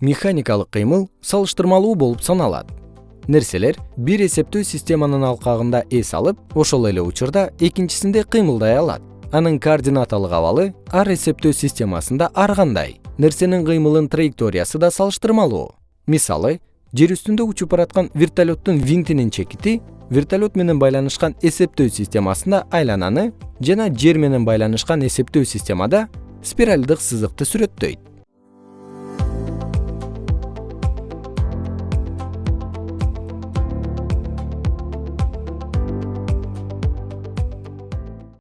механикалык кыймыл салыштырмалуу болуп саналат. Нерселер бир эсептөө системанын алкагында эс алып ошол эле учурда экинчисинде кыймылдай алат. Анын координаталык абалы ар эсептөө системасында ар кандай нерсенин кыймылын траекториясы да салыштырмалуу. Мисалы жер үстүндө учуп бараткан вертолеттун винтинин чекити вертолет менен байланышкан эсептөө системасында айлананы жана жер менен байланышкан эсептөө системада спиральдык сызыкты сүрөттөйт.